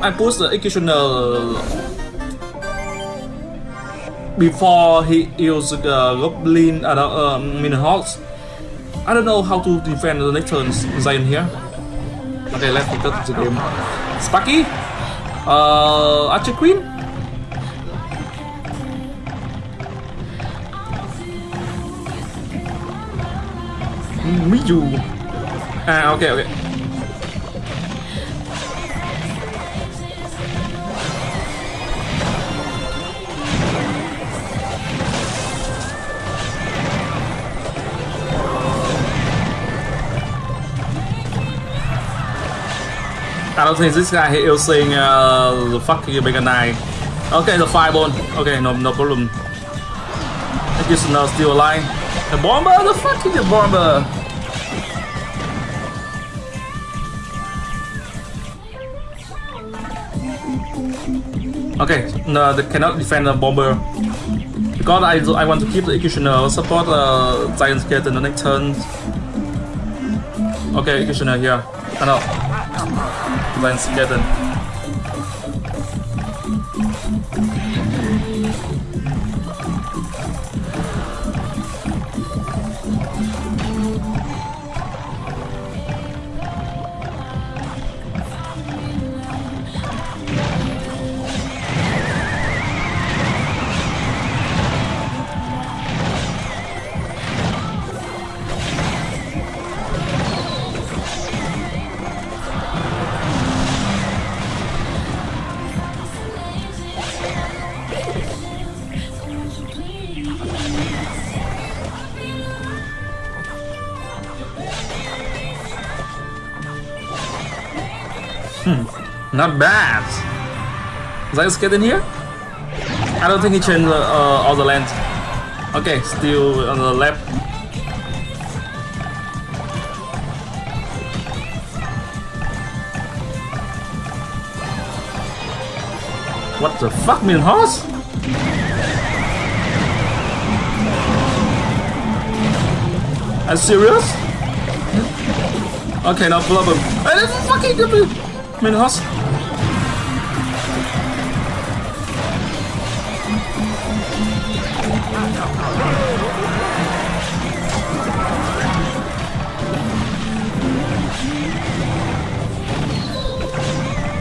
I push the executioner before he used the goblin uh, uh, Minhawks. I don't know how to defend the next turn Zion here. Okay, let's pick up the game. Sparky, uh, Archer Queen. Miyu. Ah, okay, okay. I don't think this guy is using uh, the fucking Mega Knight. Okay, the fireball. Okay, no, no problem. I guess now still alive. The bomber, the fucking the bomber. Okay, no, they cannot defend the bomber. Because I, I want to keep the executioner, support uh, giant skeleton the next turn. Okay, executioner here. I know. Giant skeleton. Not bad. Is that in here? I don't think he changed uh, all the land. Okay, still on the left. What the fuck, mean horse? Are you serious? Okay, no problem. Hey, that's fucking. Mean horse.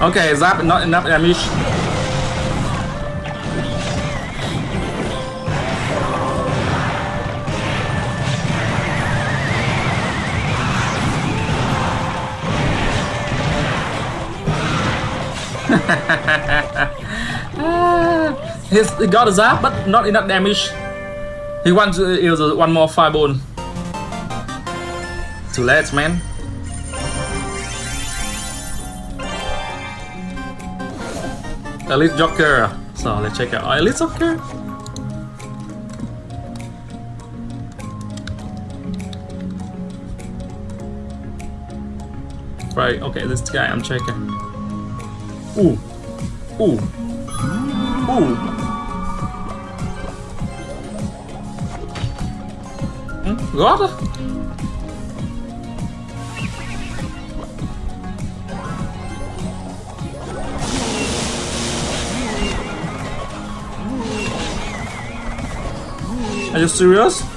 Okay, that not enough damage. He's, he got a zap, but not enough damage. He wants uh, to use uh, one more fireball. Too late, man. Elite Joker. So let's check out Elite Joker. Right, okay, this guy I'm checking. Ooh. Ooh. Ooh. Hmm? Are you serious?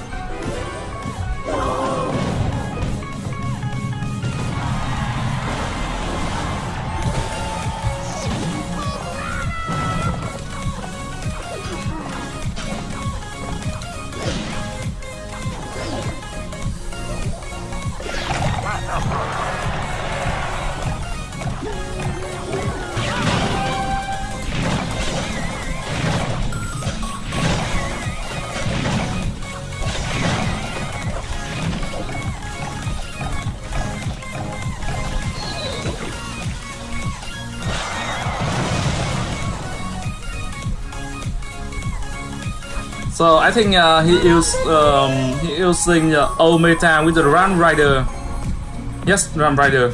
So I think uh, he used um, he using uh, old meta with the Ram Rider. Yes, Ram Rider.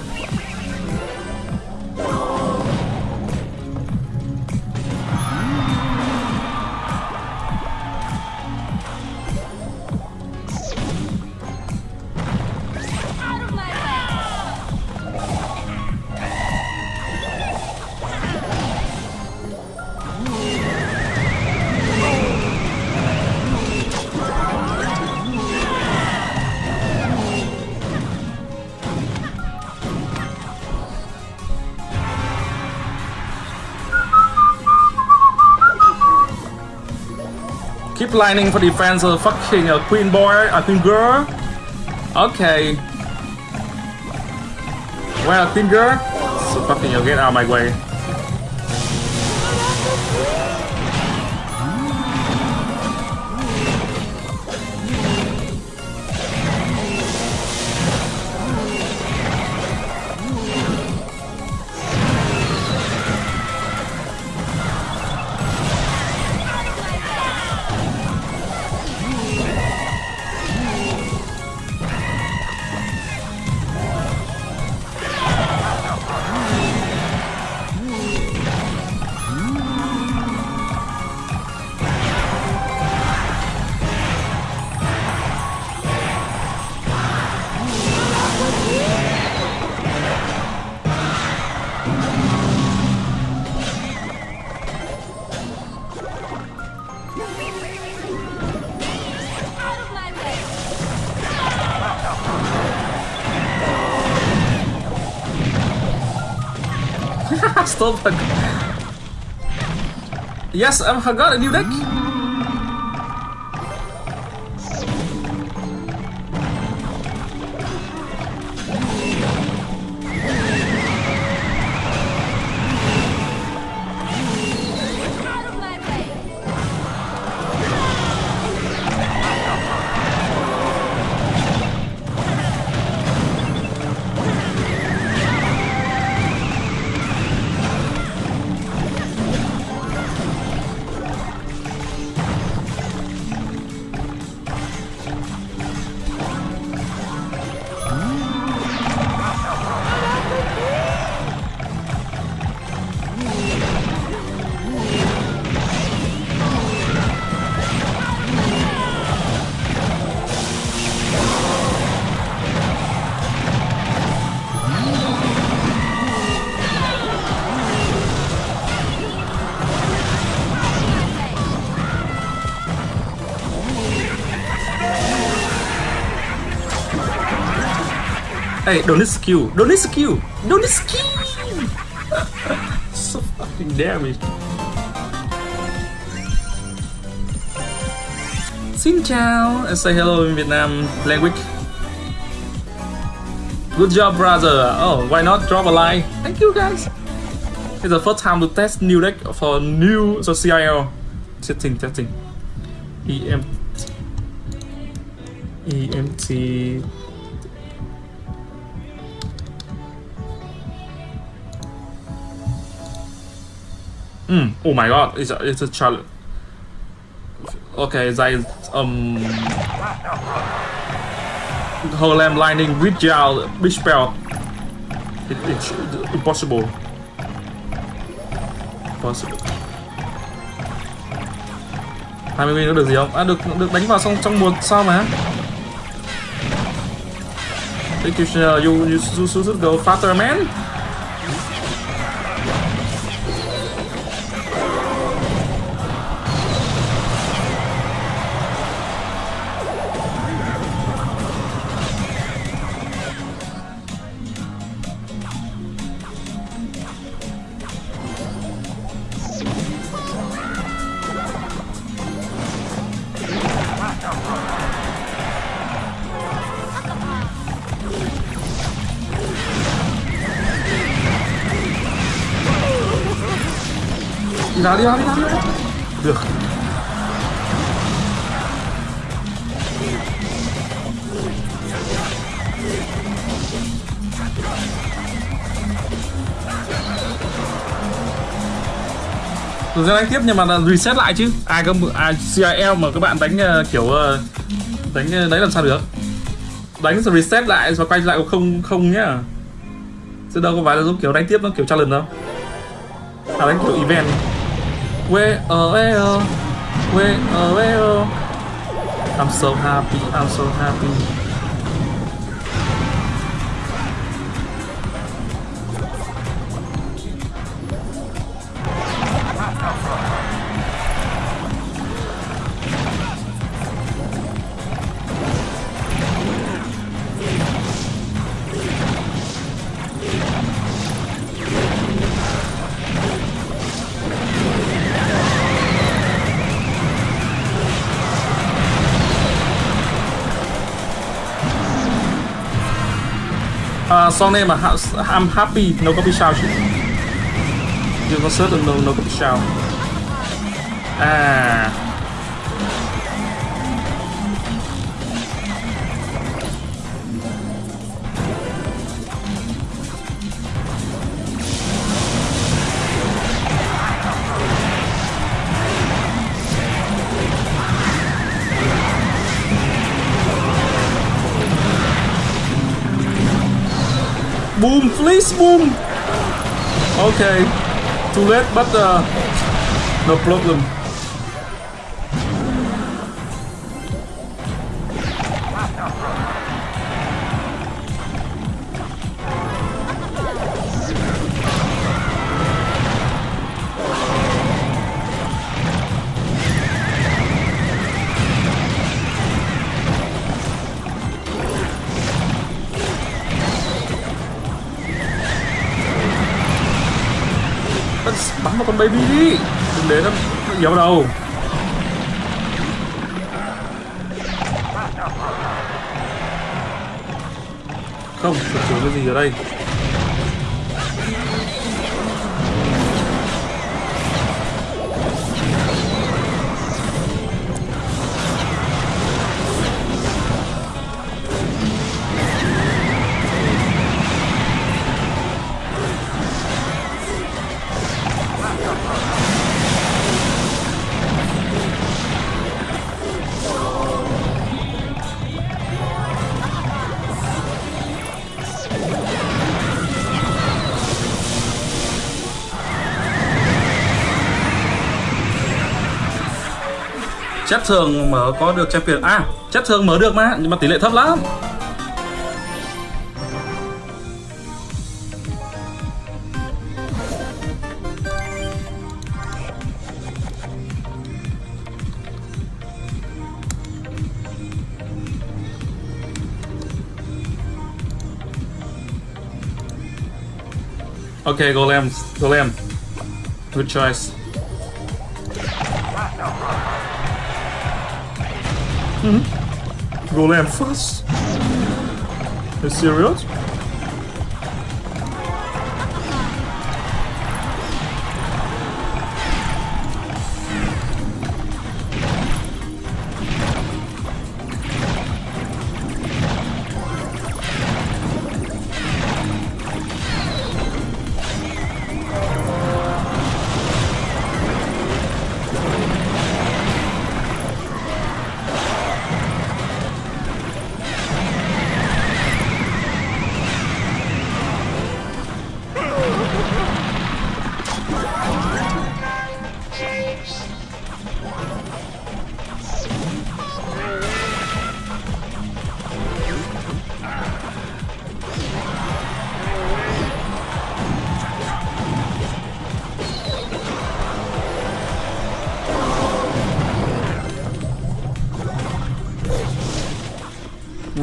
Keep lining for defense of fucking uh, queen boy, a uh, queen girl. Okay. Well, queen girl. So fucking you get out of my way. Yes, I'm got a new deck. Hey, don't need skill. Don't need skill. Don't need skill. so fucking damage. Xin chào. I say hello in Vietnam language. Good job, brother. Oh, why not drop a line? Thank you, guys. It's the first time to test new deck for new so CIL. Testing, testing. EM EMT Mm. Oh my god, it's a, it's a challenge. Okay, that is um Harlem Lightning with gel big spell. It, it's impossible. Possible. 20 win có được gì không? À được được đánh vào xong trong một sao mà. Executioner, you, you, you should go faster, man. đi ra đi. Ra được. Rồi ra đánh tiếp nhưng mà là reset lại chứ. Ai cơ ai CIL mà các bạn đánh ờ, kiểu ờ, đánh ờ, đấy làm sao được? Đánh rồi reset lại và quay lại không không nhá. Chứ đâu có phải là giống kiểu đánh tiếp nó kiểu challenge đâu. À đánh kiểu event. Where oh where oh where oh where oh I'm so happy, I'm so happy song name mà I'm happy nó có bị sao chứ? Chưa có search được nó có bị sao. À. Boom, please, boom. Okay, too late, but uh, no problem. Bắn vào con baby đi. Đừng để nó, bị vào đầu. Không thực cái gì ở đây? Chất thường mở có được champion À chất thường mở được mà Nhưng mà tỷ lệ thấp lắm Okay, Golem, Golem. Good choice. Mm -hmm. Golem first. Are you serious?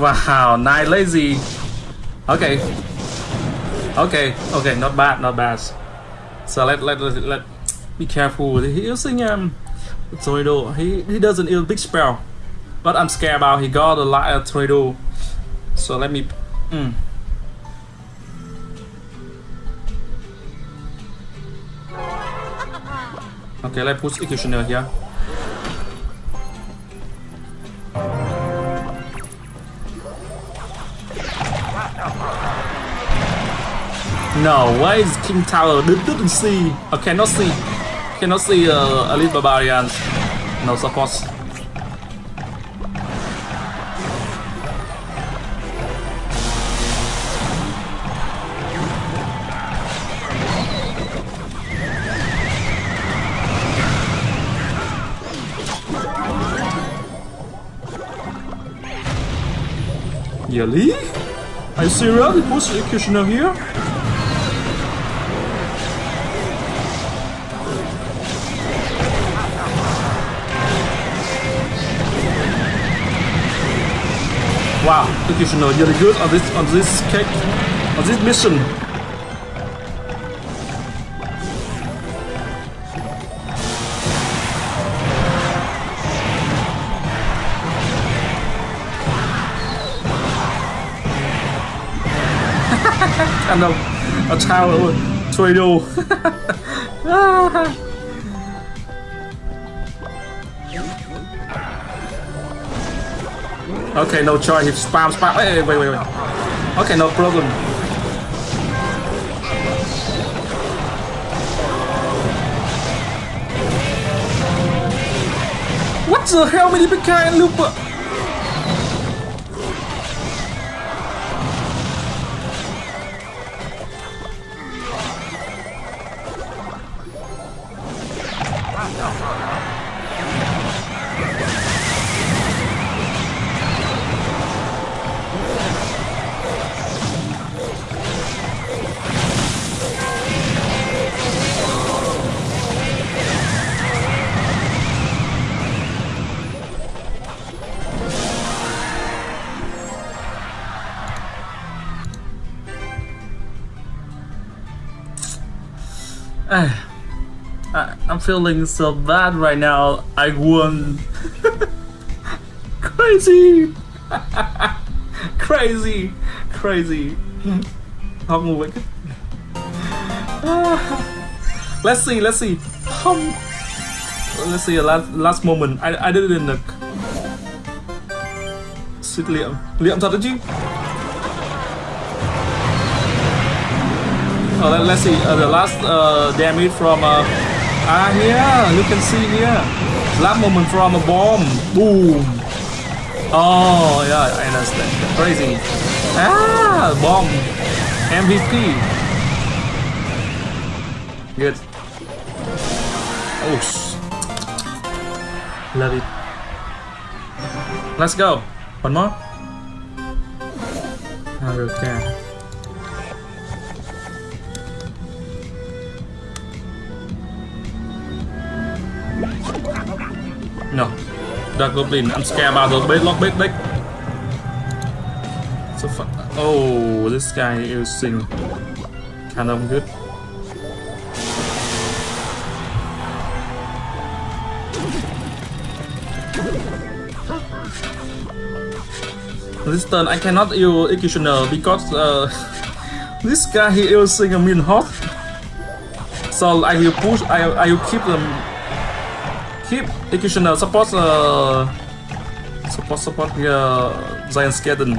Wow, nice lazy. Okay. Okay, okay, not bad, not bad. So let let let, let be careful. He using um tornado. He he doesn't use big spell, but I'm scared about he got a lot of tornado. So let me. Mm. Okay, let's put executioner here. No, why is King Tower didn't see? I cannot see. Cannot see uh, Elite Barbarians. No support. Really? Are you serious? Push Executioner here? Wow, executioner really good on this on this cake on this mission. kind of a child tornado. okay, no choice. He spam, spam. Wait, wait, wait, wait. Okay, no problem. What the hell, many big guy looper? Feeling so bad right now. I won. crazy. crazy. Crazy. Không ngủ let's see, let's see. Um, let's see, last, last moment. I, I did it in the... Xịt liệm. Liệm thật đó chứ. Uh, let, us see uh, the last uh, damage from uh, Ah, here, you can see here. Last moment from a bomb. Boom. Oh, yeah, I understand. Crazy. Ah, bomb. MVP. Good. Oh, love it. Let's go. One more. Okay. Dart Goblin. I'm scared about those bait lock bait deck. So fun. Oh, this guy is using kind of good. This turn I cannot use Executioner because uh, this guy he using a mean hot. So I will push I I will keep them keep executioner support uh support support uh, giant skeleton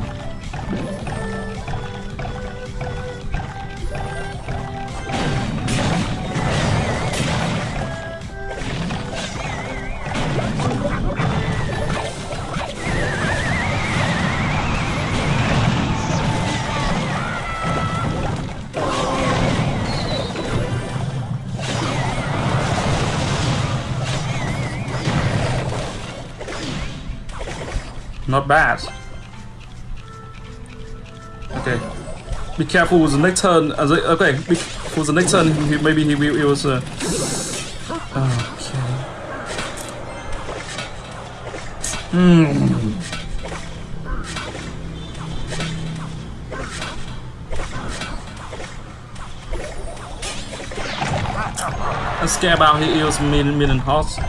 Not bad. Okay. Be careful with the next turn. Okay, for the next turn, he, maybe he, he was. Uh, okay. Hmm. I'm scared about he was million million hearts.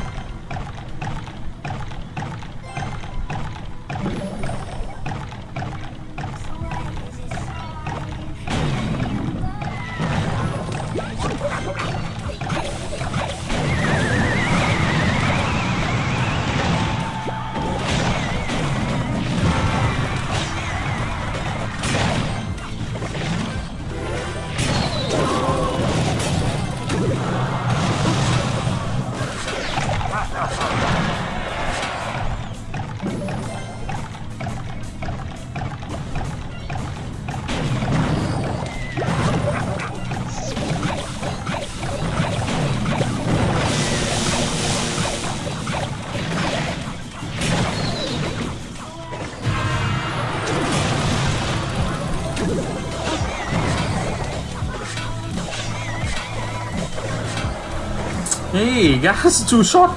Hey, guys, too short.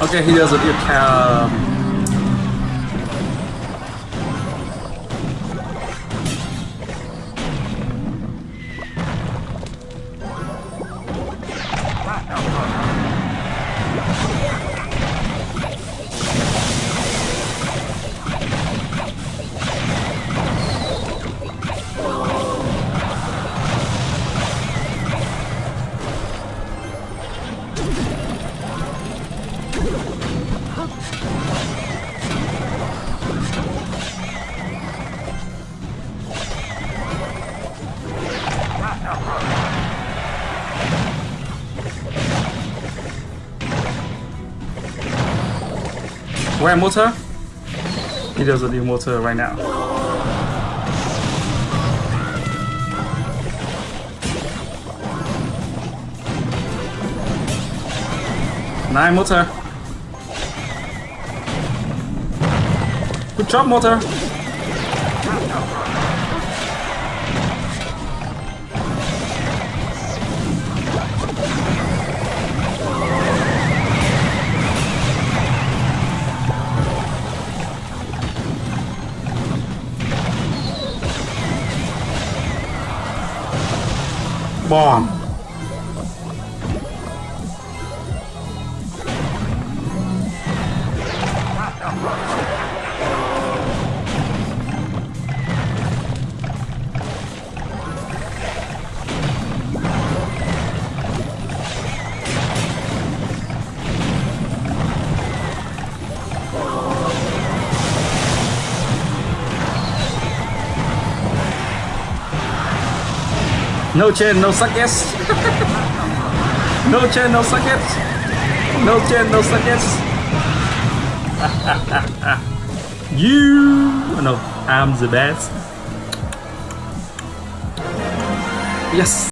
Okay, he doesn't. You can. Um, Where motor? He doesn't need motor right now. Nine motor. Good job, motor. Bomb. No chain, no sockets. no chain, no sockets. No chain, no sockets. you oh, no, I'm the best. Yes.